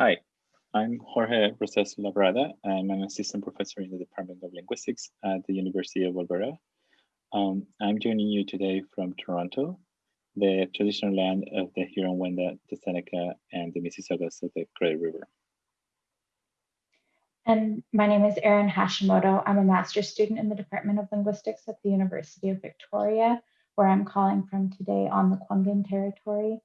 Hi, I'm Jorge Rosas Labrada. I'm an assistant professor in the Department of Linguistics at the University of Alberta. Um, I'm joining you today from Toronto, the traditional land of the Huron-Wendat, the Seneca, and the Mississaugas of the Credit River. And my name is Erin Hashimoto. I'm a master's student in the Department of Linguistics at the University of Victoria, where I'm calling from today on the Kwangin territory.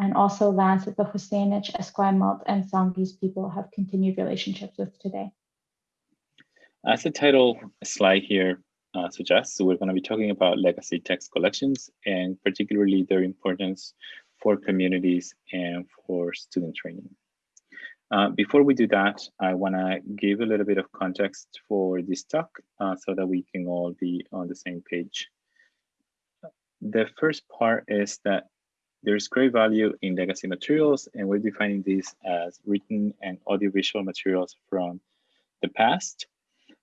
And also lands that the Husainich, Esquimalt, and Songhees people have continued relationships with today. As the title slide here uh, suggests, we're going to be talking about legacy text collections and particularly their importance for communities and for student training. Uh, before we do that, I want to give a little bit of context for this talk uh, so that we can all be on the same page. The first part is that there's great value in legacy materials, and we're defining these as written and audiovisual materials from the past.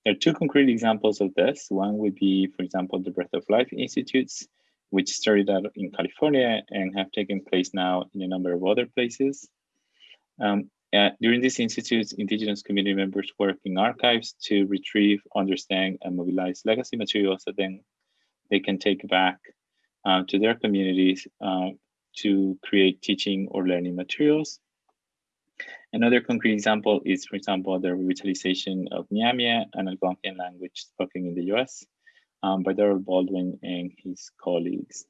There are two concrete examples of this. One would be, for example, the Breath of Life Institutes, which started out in California and have taken place now in a number of other places. Um, uh, during these institutes, indigenous community members work in archives to retrieve, understand, and mobilize legacy materials that then they can take back uh, to their communities uh, to create teaching or learning materials. Another concrete example is, for example, the revitalization of Myaamia, an Algonquian language spoken in the US um, by Daryl Baldwin and his colleagues.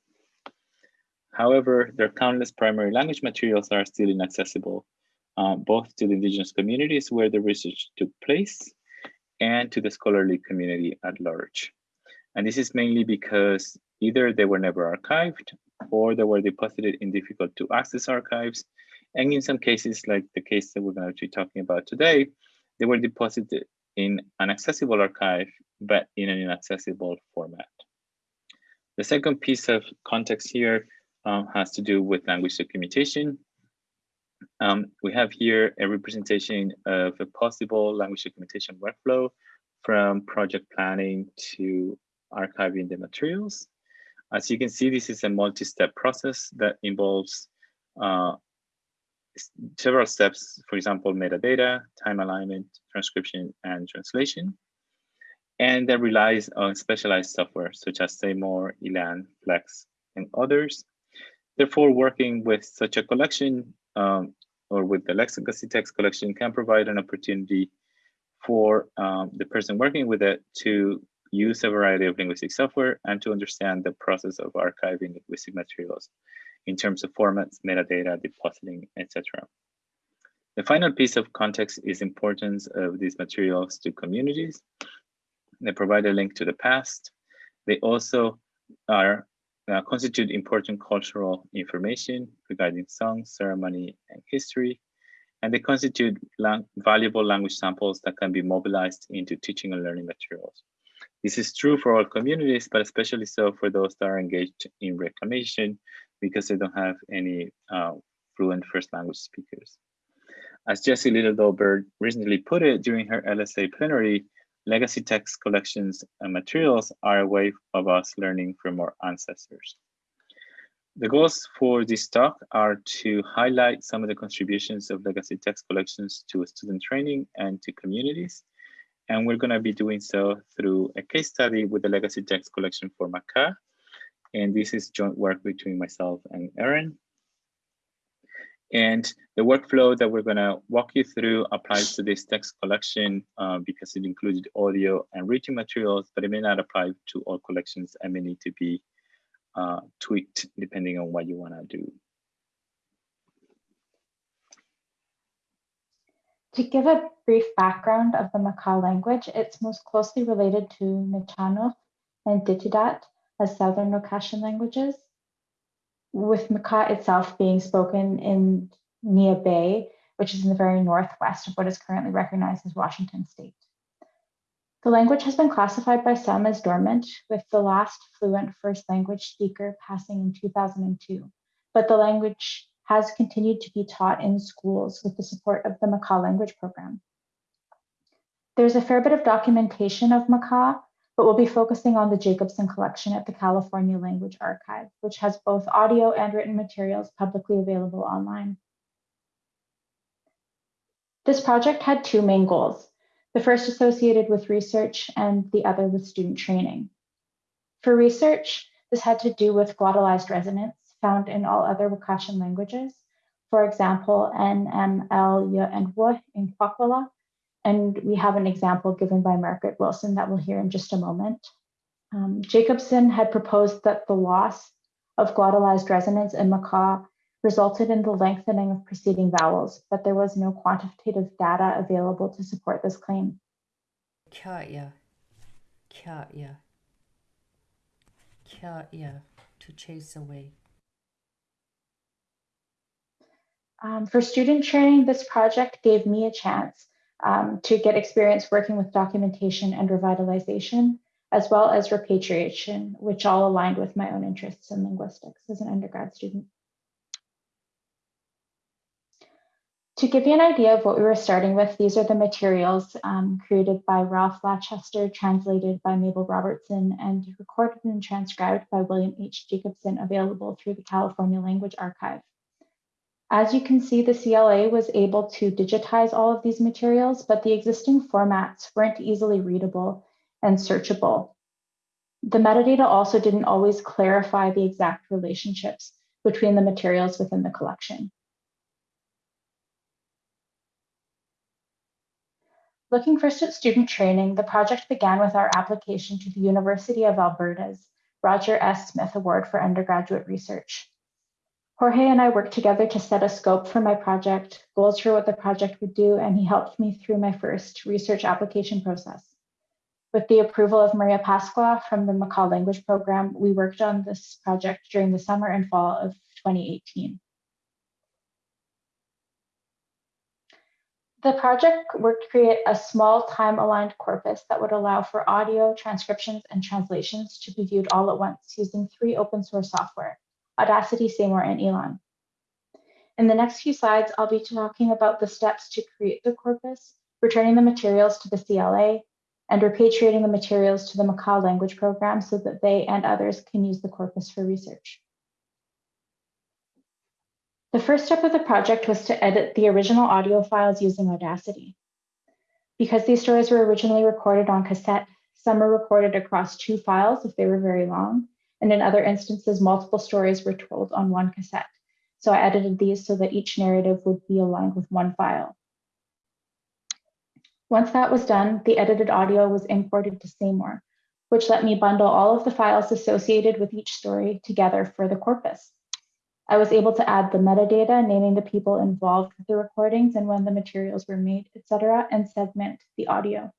However, their countless primary language materials are still inaccessible um, both to the indigenous communities where the research took place and to the scholarly community at large. And this is mainly because either they were never archived or they were deposited in difficult to access archives. And in some cases, like the case that we're going to be talking about today, they were deposited in an accessible archive, but in an inaccessible format. The second piece of context here um, has to do with language documentation. Um, we have here a representation of a possible language documentation workflow from project planning to archiving the materials. As you can see, this is a multi-step process that involves uh, several steps, for example, metadata, time alignment, transcription, and translation. And that relies on specialized software such as SayMore, ELAN, FLEx, and others. Therefore, working with such a collection um, or with the legacy text collection can provide an opportunity for um, the person working with it to use a variety of linguistic software and to understand the process of archiving linguistic materials in terms of formats, metadata, depositing, etc. The final piece of context is importance of these materials to communities. They provide a link to the past. They also are uh, constitute important cultural information regarding songs, ceremony, and history. And they constitute lang valuable language samples that can be mobilized into teaching and learning materials. This is true for all communities, but especially so for those that are engaged in reclamation because they don't have any uh, fluent first language speakers. As Jessie Little Doe Baird recently put it during her LSA plenary, legacy text collections and materials are a way of us learning from our ancestors. The goals for this talk are to highlight some of the contributions of legacy text collections to student training and to communities. And we're gonna be doing so through a case study with the legacy text collection for Makah. And this is joint work between myself and Erin. And the workflow that we're going to walk you through applies to this text collection uh, because it included audio and written materials, but it may not apply to all collections and may need to be uh, tweaked depending on what you want to do. To give a brief background of the Makah language, it's most closely related to Nuu-chah-nulth and Ditidaht as Southern Wakashan languages with Makah itself being spoken in Neah Bay, which is in the very northwest of what is currently recognized as Washington state. The language has been classified by some as dormant, with the last fluent first language speaker passing in 2002, but the language has continued to be taught in schools with the support of the Makah language program. There's a fair bit of documentation of Makah but we'll be focusing on the Jacobson collection at the California Language Archive, which has both audio and written materials publicly available online. This project had two main goals, the first associated with research and the other with student training. For research, this had to do with glottalized resonants found in all other Wakashan languages, for example, NML, N, M, L, Y, and W in Kwakwala. And we have an example given by Margaret Wilson that we'll hear in just a moment. Um, Jacobson had proposed that the loss of glottalized resonants in Makah resulted in the lengthening of preceding vowels, but there was no quantitative data available to support this claim. Kya, kya, kya, to chase away. Um, for student training, this project gave me a chance um, to get experience working with documentation and revitalization, as well as repatriation, which all aligned with my own interests in linguistics as an undergrad student. To give you an idea of what we were starting with, these are the materials um, created by Ralph Latchester, translated by Mabel Robertson, and recorded and transcribed by William H. Jacobson, available through the California Language Archive. As you can see, the CLA was able to digitize all of these materials, but the existing formats weren't easily readable and searchable. The metadata also didn't always clarify the exact relationships between the materials within the collection. Looking first at student training, the project began with our application to the University of Alberta's Roger S. Smith Award for Undergraduate Research. Jorge and I worked together to set a scope for my project, goals for what the project would do, and he helped me through my first research application process. With the approval of Maria Pascua from the Makah Language Program, we worked on this project during the summer and fall of 2018. The project worked to create a small time-aligned corpus that would allow for audio, transcriptions, and translations to be viewed all at once using three open source software, Audacity, SayMore, and ELAN. In the next few slides, I'll be talking about the steps to create the corpus, returning the materials to the CLA, and repatriating the materials to the Makah language program so that they and others can use the corpus for research. The first step of the project was to edit the original audio files using Audacity. Because these stories were originally recorded on cassette, some were recorded across two files if they were very long, and in other instances, multiple stories were told on one cassette. So I edited these so that each narrative would be aligned with one file. Once that was done, the edited audio was imported to SayMore, which let me bundle all of the files associated with each story together for the corpus. I was able to add the metadata, naming the people involved with the recordings and when the materials were made, etc., and segment the audio.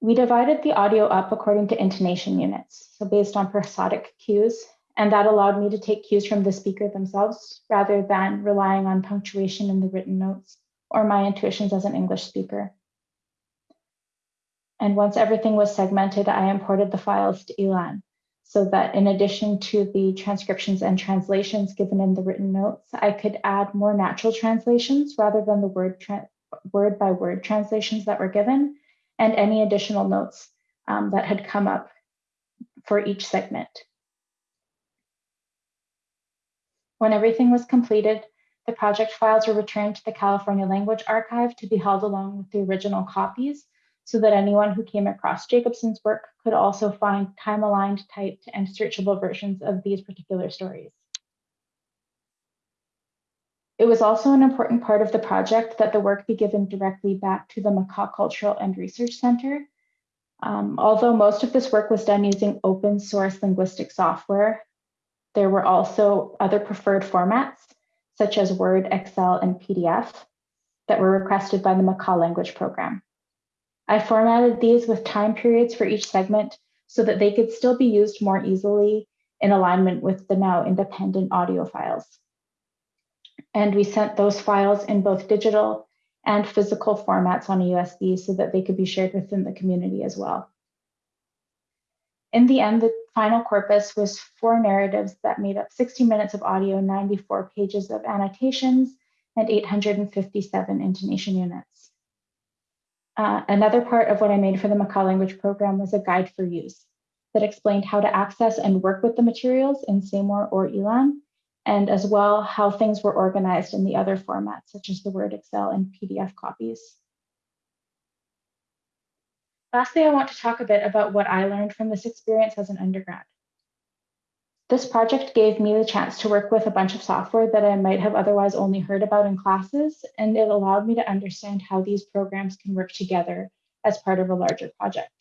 We divided the audio up according to intonation units, so based on prosodic cues, and that allowed me to take cues from the speaker themselves rather than relying on punctuation in the written notes or my intuitions as an English speaker. And once everything was segmented, I imported the files to ELAN so that in addition to the transcriptions and translations given in the written notes, I could add more natural translations rather than the word, word by word translations that were given and any additional notes um, that had come up for each segment. When everything was completed, the project files were returned to the California Language Archive to be held along with the original copies so that anyone who came across Jacobson's work could also find time-aligned, typed, and searchable versions of these particular stories. It was also an important part of the project that the work be given directly back to the Makah Cultural and Research Center. Um, although most of this work was done using open source linguistic software, there were also other preferred formats, such as Word, Excel, and PDF, that were requested by the Makah language program. I formatted these with time periods for each segment so that they could still be used more easily in alignment with the now independent audio files. And we sent those files in both digital and physical formats on a USB so that they could be shared within the community as well. In the end, the final corpus was four narratives that made up 60 minutes of audio, 94 pages of annotations, and 857 intonation units. Uh, another part of what I made for the Makah language program was a guide for use that explained how to access and work with the materials in SayMore or ELAN, and as well how things were organized in the other formats, such as the Word, Excel, and PDF copies. Lastly, I want to talk a bit about what I learned from this experience as an undergrad. This project gave me the chance to work with a bunch of software that I might have otherwise only heard about in classes, and it allowed me to understand how these programs can work together as part of a larger project.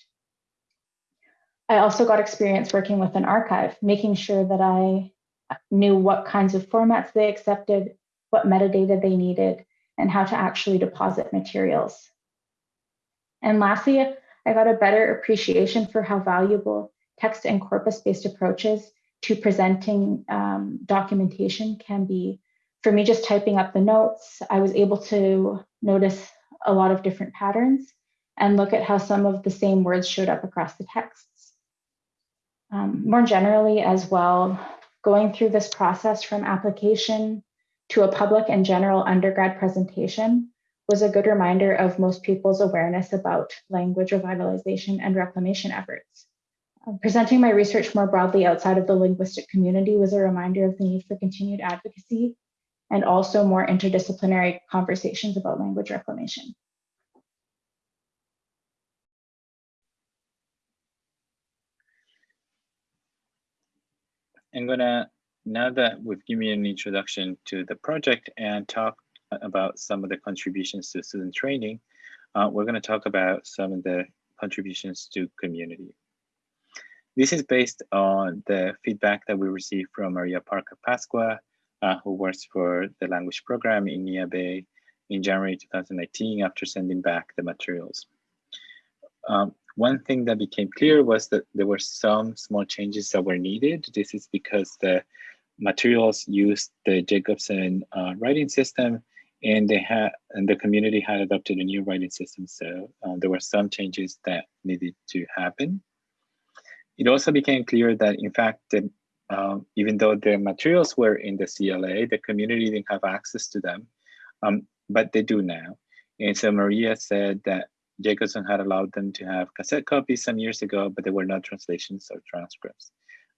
I also got experience working with an archive, making sure that I knew what kinds of formats they accepted, what metadata they needed, and how to actually deposit materials. And lastly, I got a better appreciation for how valuable text and corpus-based approaches to presenting um, documentation can be. For me, just typing up the notes, I was able to notice a lot of different patterns and look at how some of the same words showed up across the texts. Um, more generally as well, going through this process from application to a public and general undergrad presentation was a good reminder of most people's awareness about language revitalization and reclamation efforts. Um, presenting my research more broadly outside of the linguistic community was a reminder of the need for continued advocacy and also more interdisciplinary conversations about language reclamation. I'm gonna, now that we've given you an introduction to the project and talk about some of the contributions to student training, uh, we're gonna talk about some of the contributions to community. This is based on the feedback that we received from Maria Parker Pascua, uh, who works for the language program in Bay in January 2019 after sending back the materials. Um, one thing that became clear was that there were some small changes that were needed. This is because the materials used the Jacobson uh, writing system and they had and the community had adopted a new writing system. So uh, there were some changes that needed to happen. It also became clear that, in fact, the, um, even though the materials were in the CLA, the community didn't have access to them, um, but they do now. And so Maria said that Jacobson had allowed them to have cassette copies some years ago, but they were not translations or transcripts,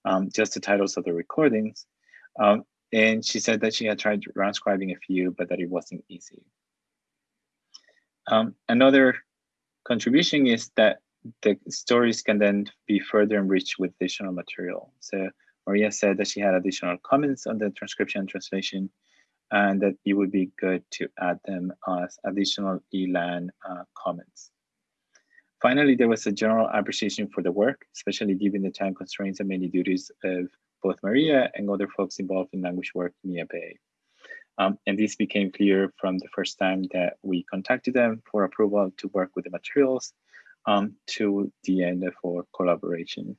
um, just the titles of the recordings. Um, and she said that she had tried transcribing a few, but that it wasn't easy. Um, another contribution is that the stories can then be further enriched with additional material. So Maria said that she had additional comments on the transcription and translation, and that it would be good to add them as additional ELAN uh, comments. Finally, there was a general appreciation for the work, especially given the time constraints and many duties of both Maria and other folks involved in language work in Bay. Um, and this became clear from the first time that we contacted them for approval to work with the materials um, to the end of our collaboration.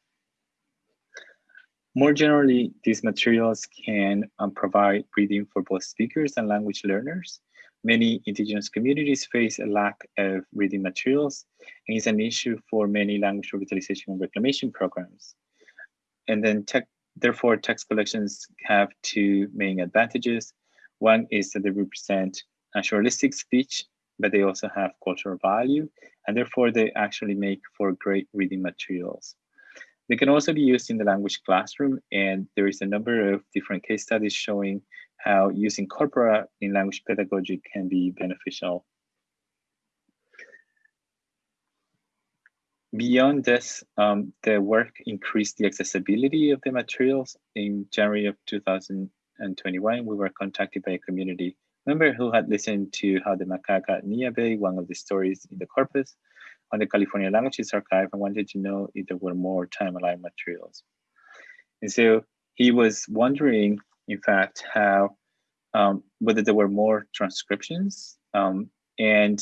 More generally, these materials can um, provide reading for both speakers and language learners. Many indigenous communities face a lack of reading materials, and it's an issue for many language revitalization and reclamation programs. And then tech, therefore, text collections have two main advantages. One is that they represent naturalistic speech but they also have cultural value, and therefore they actually make for great reading materials. They can also be used in the language classroom, and there is a number of different case studies showing how using corpora in language pedagogy can be beneficial. Beyond this, um, the work increased the accessibility of the materials. In January of 2021, we were contacted by a community member who had listened to how the macaca Bay, one of the stories in the corpus, on the California Languages Archive and wanted to know if there were more time-aligned materials. And so he was wondering, in fact, how um, whether there were more transcriptions um, and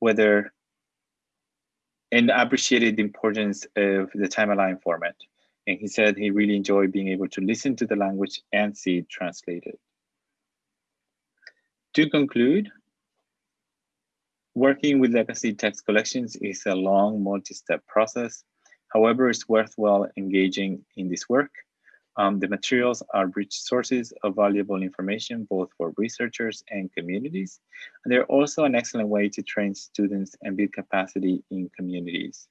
whether and appreciated the importance of the time-aligned format. And he said he really enjoyed being able to listen to the language and see it translated. To conclude, working with legacy text collections is a long multi-step process. However, it's worthwhile engaging in this work. Um, the materials are rich sources of valuable information, both for researchers and communities. And they're also an excellent way to train students and build capacity in communities.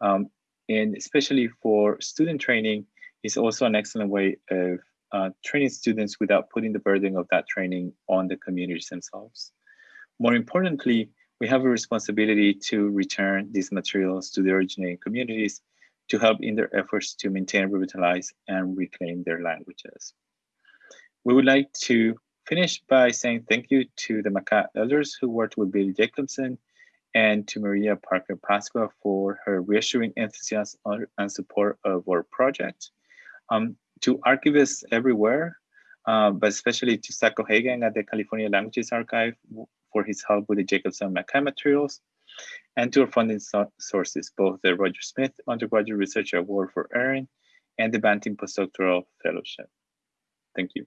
Um, and especially for student training, it's also an excellent way of uh, training students without putting the burden of that training on the communities themselves. More importantly, we have a responsibility to return these materials to the originating communities to help in their efforts to maintain, revitalize, and reclaim their languages. We would like to finish by saying thank you to the Makah elders who worked with Billy Jacobson and to Maria Parker Pascua for her reassuring enthusiasm and support of our project. Um, to archivists everywhere, uh, but especially to Zach O'Hagan at the California Languages Archive for his help with the Jacobson Makah materials, and our funding so sources, both the Roger Smith Undergraduate Research Award for Erin and the Banting Postdoctoral Fellowship. Thank you.